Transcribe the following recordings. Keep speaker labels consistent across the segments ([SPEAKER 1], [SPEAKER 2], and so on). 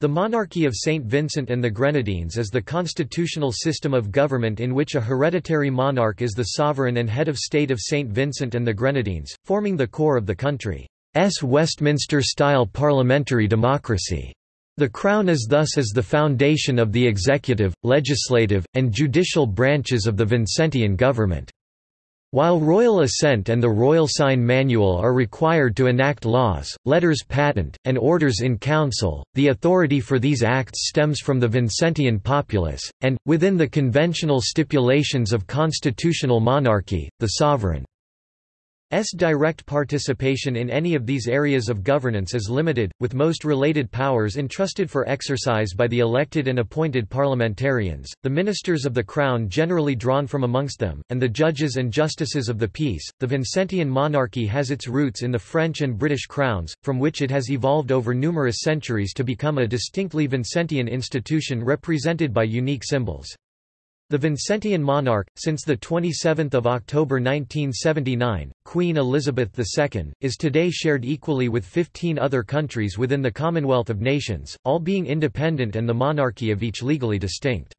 [SPEAKER 1] The monarchy of St. Vincent and the Grenadines is the constitutional system of government in which a hereditary monarch is the sovereign and head of state of St. Vincent and the Grenadines, forming the core of the country's Westminster-style parliamentary democracy. The Crown is thus as the foundation of the executive, legislative, and judicial branches of the Vincentian government. While royal assent and the royal sign manual are required to enact laws, letters patent, and orders in council, the authority for these acts stems from the Vincentian populace, and, within the conventional stipulations of constitutional monarchy, the sovereign. S direct participation in any of these areas of governance is limited, with most related powers entrusted for exercise by the elected and appointed parliamentarians, the ministers of the Crown generally drawn from amongst them, and the judges and justices of the peace. The Vincentian monarchy has its roots in the French and British crowns, from which it has evolved over numerous centuries to become a distinctly Vincentian institution represented by unique symbols. The Vincentian monarch, since 27 October 1979, Queen Elizabeth II, is today shared equally with 15 other countries within the Commonwealth of Nations, all being independent and the monarchy of each legally distinct.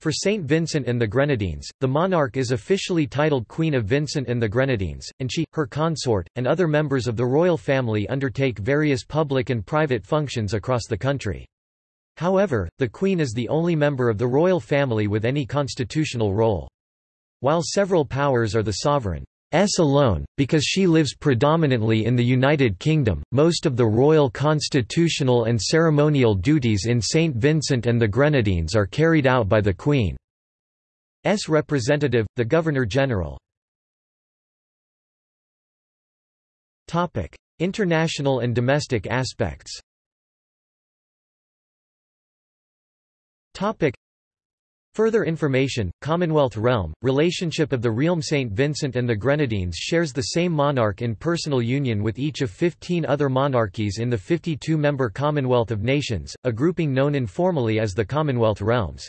[SPEAKER 1] For St. Vincent and the Grenadines, the monarch is officially titled Queen of Vincent and the Grenadines, and she, her consort, and other members of the royal family undertake various public and private functions across the country. However, the Queen is the only member of the royal family with any constitutional role. While several powers are the sovereign's alone, because she lives predominantly in the United Kingdom, most of the royal constitutional and ceremonial duties in St. Vincent and the Grenadines are carried out by the Queen's representative, the Governor-General. International and domestic aspects Topic. Further information, Commonwealth realm, relationship of the realm St. Vincent and the Grenadines shares the same monarch in personal union with each of 15 other monarchies in the 52-member Commonwealth of Nations, a grouping known informally as the Commonwealth realms.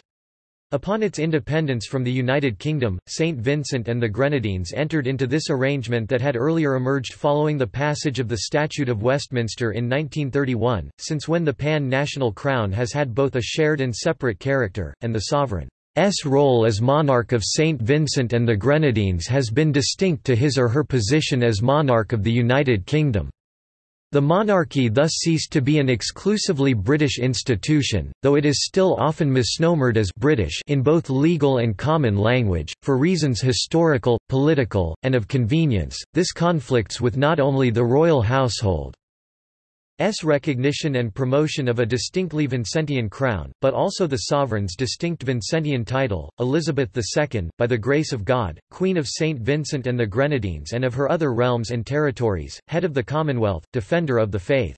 [SPEAKER 1] Upon its independence from the United Kingdom, St. Vincent and the Grenadines entered into this arrangement that had earlier emerged following the passage of the Statute of Westminster in 1931, since when the pan-national crown has had both a shared and separate character, and the sovereign's role as monarch of St. Vincent and the Grenadines has been distinct to his or her position as monarch of the United Kingdom. The monarchy thus ceased to be an exclusively British institution, though it is still often misnomered as British in both legal and common language, for reasons historical, political, and of convenience. This conflicts with not only the royal household, S recognition and promotion of a distinctly Vincentian crown, but also the sovereign's distinct Vincentian title, Elizabeth II, by the grace of God, Queen of St. Vincent and the Grenadines and of her other realms and territories, head of the Commonwealth, defender of the faith.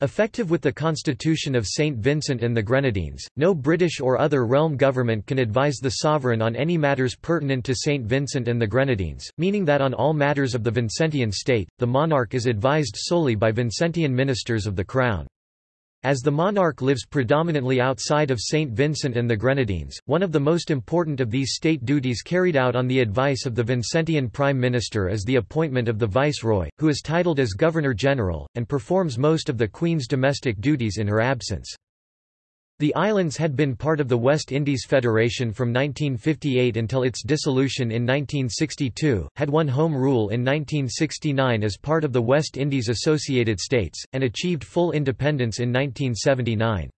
[SPEAKER 1] Effective with the Constitution of St. Vincent and the Grenadines, no British or other realm government can advise the sovereign on any matters pertinent to St. Vincent and the Grenadines, meaning that on all matters of the Vincentian state, the monarch is advised solely by Vincentian ministers of the Crown. As the monarch lives predominantly outside of St. Vincent and the Grenadines, one of the most important of these state duties carried out on the advice of the Vincentian Prime Minister is the appointment of the Viceroy, who is titled as Governor-General, and performs most of the Queen's domestic duties in her absence. The islands had been part of the West Indies Federation from 1958 until its dissolution in 1962, had won Home Rule in 1969 as part of the West Indies Associated States, and achieved full independence in 1979.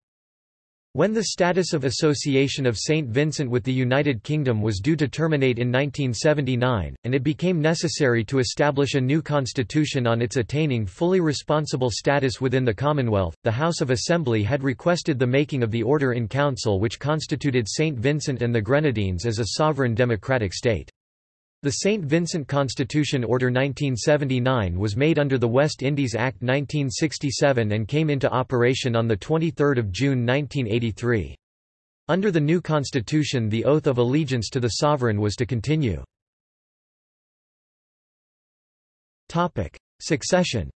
[SPEAKER 1] When the status of association of St. Vincent with the United Kingdom was due to terminate in 1979, and it became necessary to establish a new constitution on its attaining fully responsible status within the Commonwealth, the House of Assembly had requested the making of the Order in Council which constituted St. Vincent and the Grenadines as a sovereign democratic state. The St. Vincent Constitution Order 1979 was made under the West Indies Act 1967 and came into operation on 23 June 1983. Under the new constitution the oath of allegiance to the sovereign was to continue. Succession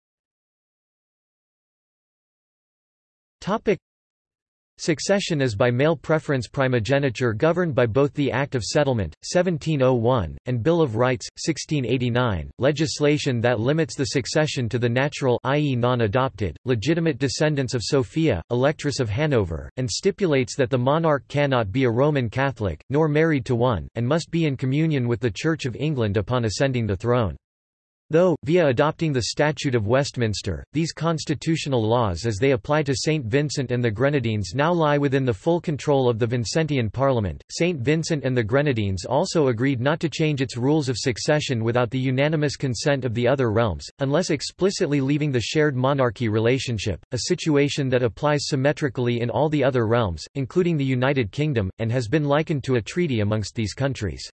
[SPEAKER 1] Succession is by male preference primogeniture governed by both the Act of Settlement, 1701, and Bill of Rights, 1689, legislation that limits the succession to the natural i.e. non-adopted, legitimate descendants of Sophia, Electress of Hanover, and stipulates that the monarch cannot be a Roman Catholic, nor married to one, and must be in communion with the Church of England upon ascending the throne. Though, via adopting the Statute of Westminster, these constitutional laws as they apply to St. Vincent and the Grenadines now lie within the full control of the Vincentian Parliament, St. Vincent and the Grenadines also agreed not to change its rules of succession without the unanimous consent of the other realms, unless explicitly leaving the shared monarchy relationship, a situation that applies symmetrically in all the other realms, including the United Kingdom, and has been likened to a treaty amongst these countries.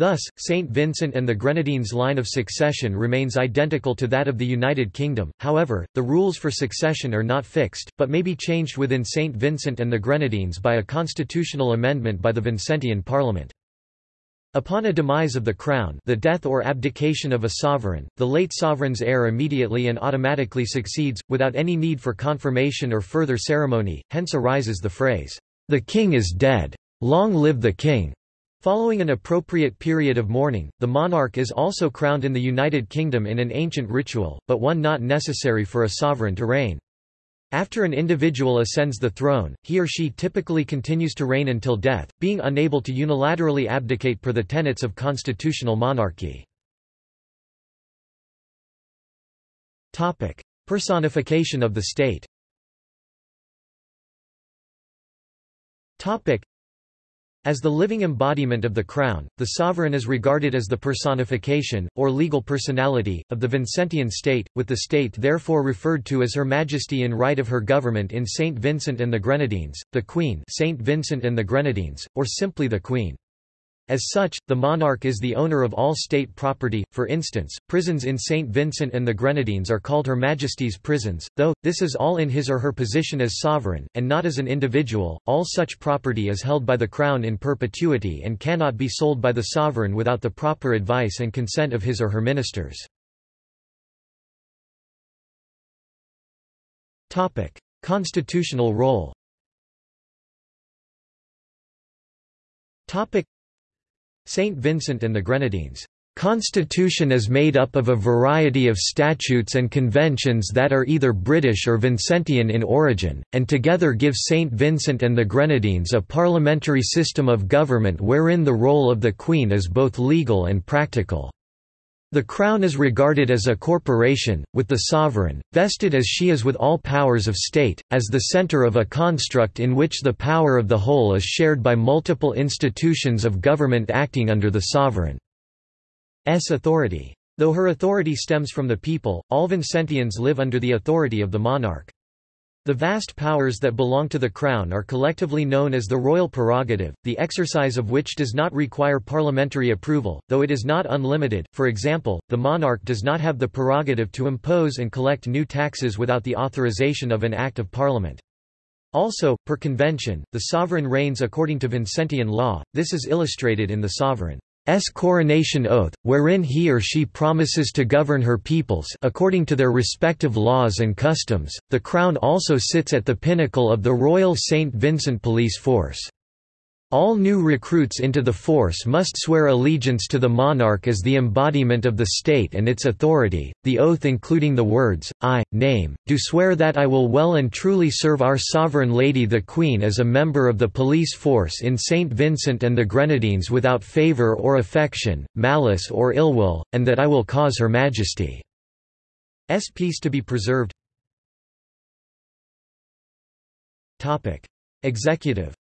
[SPEAKER 1] Thus, St. Vincent and the Grenadines' line of succession remains identical to that of the United Kingdom, however, the rules for succession are not fixed, but may be changed within St. Vincent and the Grenadines by a constitutional amendment by the Vincentian Parliament. Upon a demise of the crown the death or abdication of a sovereign, the late sovereign's heir immediately and automatically succeeds, without any need for confirmation or further ceremony, hence arises the phrase, "'The king is dead. Long live the king!' Following an appropriate period of mourning, the monarch is also crowned in the United Kingdom in an ancient ritual, but one not necessary for a sovereign to reign. After an individual ascends the throne, he or she typically continues to reign until death, being unable to unilaterally abdicate per the tenets of constitutional monarchy. Personification of the state as the living embodiment of the crown, the sovereign is regarded as the personification, or legal personality, of the Vincentian state, with the state therefore referred to as Her Majesty in right of her government in Saint Vincent and the Grenadines, the Queen Saint Vincent and the Grenadines, or simply the Queen. As such, the monarch is the owner of all state property, for instance, prisons in St. Vincent and the Grenadines are called Her Majesty's prisons, though, this is all in his or her position as sovereign, and not as an individual. All such property is held by the Crown in perpetuity and cannot be sold by the sovereign without the proper advice and consent of his or her ministers. Constitutional role St. Vincent and the Grenadines' constitution is made up of a variety of statutes and conventions that are either British or Vincentian in origin, and together give St. Vincent and the Grenadines a parliamentary system of government wherein the role of the Queen is both legal and practical. The Crown is regarded as a corporation, with the sovereign, vested as she is with all powers of state, as the centre of a construct in which the power of the whole is shared by multiple institutions of government acting under the sovereign's authority. Though her authority stems from the people, all Vincentians live under the authority of the monarch. The vast powers that belong to the Crown are collectively known as the royal prerogative, the exercise of which does not require parliamentary approval, though it is not unlimited. For example, the monarch does not have the prerogative to impose and collect new taxes without the authorization of an Act of Parliament. Also, per convention, the sovereign reigns according to Vincentian law, this is illustrated in the sovereign. S coronation oath, wherein he or she promises to govern her peoples according to their respective laws and customs. The crown also sits at the pinnacle of the Royal St. Vincent Police Force. All new recruits into the force must swear allegiance to the monarch as the embodiment of the state and its authority, the oath including the words, I, name, do swear that I will well and truly serve our sovereign lady the Queen as a member of the police force in St. Vincent and the Grenadines without favour or affection, malice or ill will, and that I will cause Her Majesty's peace to be preserved. Executive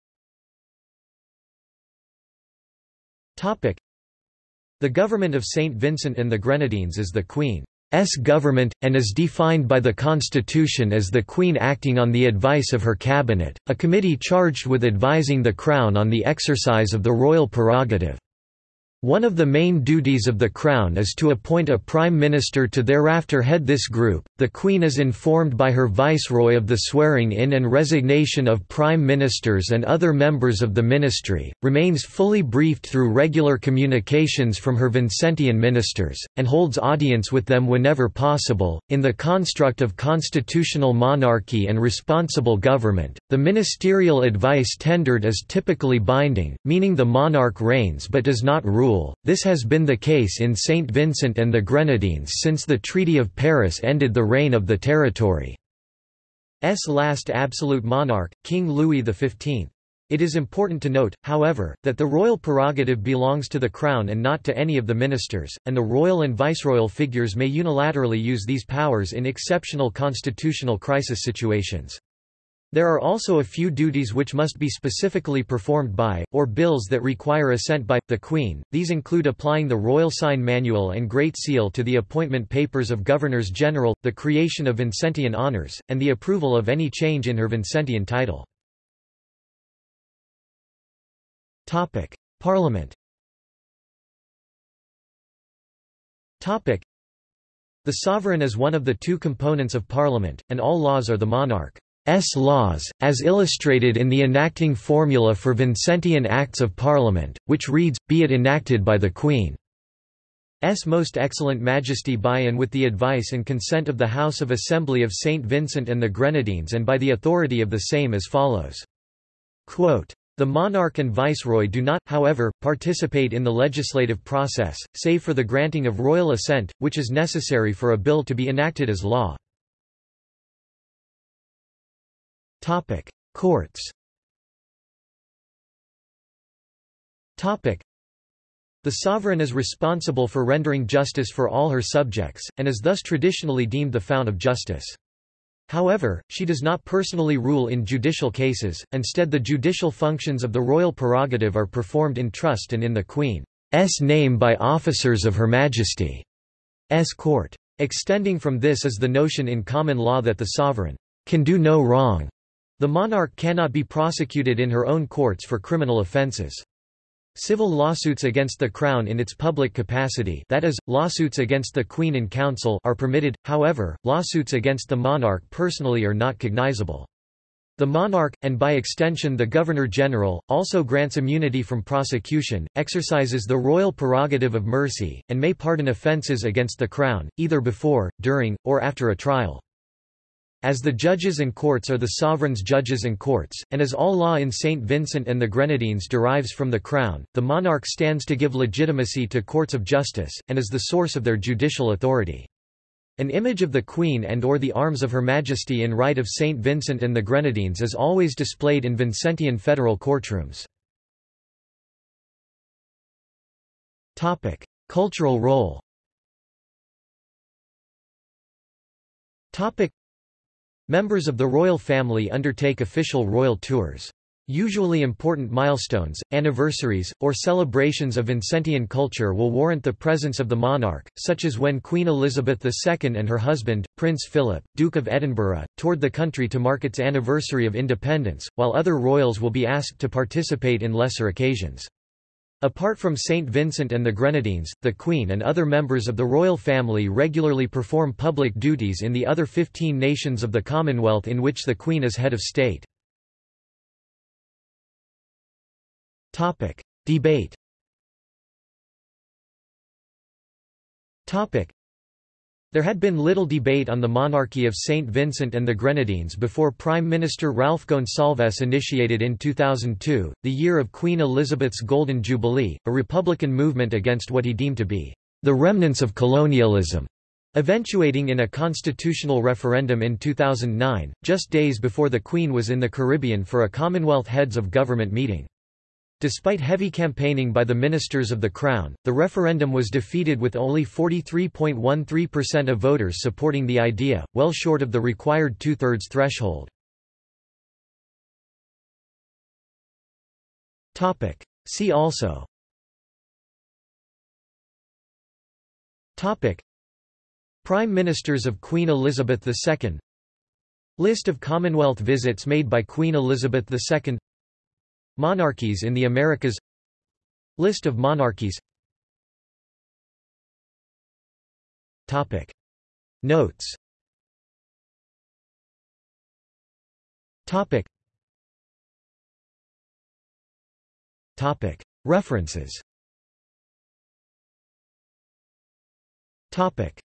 [SPEAKER 1] The government of St. Vincent and the Grenadines is the Queen's government, and is defined by the Constitution as the Queen acting on the advice of her cabinet, a committee charged with advising the Crown on the exercise of the royal prerogative. One of the main duties of the Crown is to appoint a Prime Minister to thereafter head this group. The Queen is informed by her Viceroy of the swearing in and resignation of Prime Ministers and other members of the Ministry, remains fully briefed through regular communications from her Vincentian ministers, and holds audience with them whenever possible. In the construct of constitutional monarchy and responsible government, the ministerial advice tendered is typically binding, meaning the monarch reigns but does not rule rule. This has been the case in St. Vincent and the Grenadines since the Treaty of Paris ended the reign of the territory's last absolute monarch, King Louis XV. It is important to note, however, that the royal prerogative belongs to the Crown and not to any of the ministers, and the royal and viceroyal figures may unilaterally use these powers in exceptional constitutional crisis situations. There are also a few duties which must be specifically performed by, or bills that require assent by, the Queen, these include applying the Royal Sign Manual and Great Seal to the appointment papers of Governors-General, the creation of Vincentian honours, and the approval of any change in her Vincentian title. Parliament The sovereign is one of the two components of Parliament, and all laws are the monarch. S laws, as illustrated in the enacting formula for Vincentian Acts of Parliament, which reads, be it enacted by the Queen's Most Excellent Majesty by and with the advice and consent of the House of Assembly of St. Vincent and the Grenadines and by the authority of the same as follows. Quote, the monarch and viceroy do not, however, participate in the legislative process, save for the granting of royal assent, which is necessary for a bill to be enacted as law. Topic: Courts. Topic: The sovereign is responsible for rendering justice for all her subjects, and is thus traditionally deemed the fount of justice. However, she does not personally rule in judicial cases, instead the judicial functions of the royal prerogative are performed in trust and in the Queen's name by officers of Her Majesty's court. Extending from this is the notion in common law that the sovereign can do no wrong the monarch cannot be prosecuted in her own courts for criminal offences. Civil lawsuits against the Crown in its public capacity that is, lawsuits against the Queen in Council are permitted, however, lawsuits against the monarch personally are not cognizable. The monarch, and by extension the Governor-General, also grants immunity from prosecution, exercises the royal prerogative of mercy, and may pardon offences against the Crown, either before, during, or after a trial. As the judges and courts are the sovereign's judges and courts, and as all law in St. Vincent and the Grenadines derives from the Crown, the monarch stands to give legitimacy to courts of justice, and is the source of their judicial authority. An image of the Queen and or the arms of Her Majesty in right of St. Vincent and the Grenadines is always displayed in Vincentian federal courtrooms. Cultural role Members of the royal family undertake official royal tours. Usually important milestones, anniversaries, or celebrations of Vincentian culture will warrant the presence of the monarch, such as when Queen Elizabeth II and her husband, Prince Philip, Duke of Edinburgh, toured the country to mark its anniversary of independence, while other royals will be asked to participate in lesser occasions. Apart from St. Vincent and the Grenadines, the Queen and other members of the royal family regularly perform public duties in the other 15 nations of the Commonwealth in which the Queen is head of state. Debate there had been little debate on the monarchy of St. Vincent and the Grenadines before Prime Minister Ralph Gonsalves initiated in 2002, the year of Queen Elizabeth's Golden Jubilee, a republican movement against what he deemed to be the remnants of colonialism, eventuating in a constitutional referendum in 2009, just days before the Queen was in the Caribbean for a Commonwealth Heads of Government meeting. Despite heavy campaigning by the ministers of the Crown, the referendum was defeated with only 43.13% of voters supporting the idea, well short of the required two-thirds threshold. See also. Topic. Prime Ministers of Queen Elizabeth II List of Commonwealth visits made by Queen Elizabeth II Monarchies in the Americas List of monarchies Topic. Notes Topic. Topic. References Topic.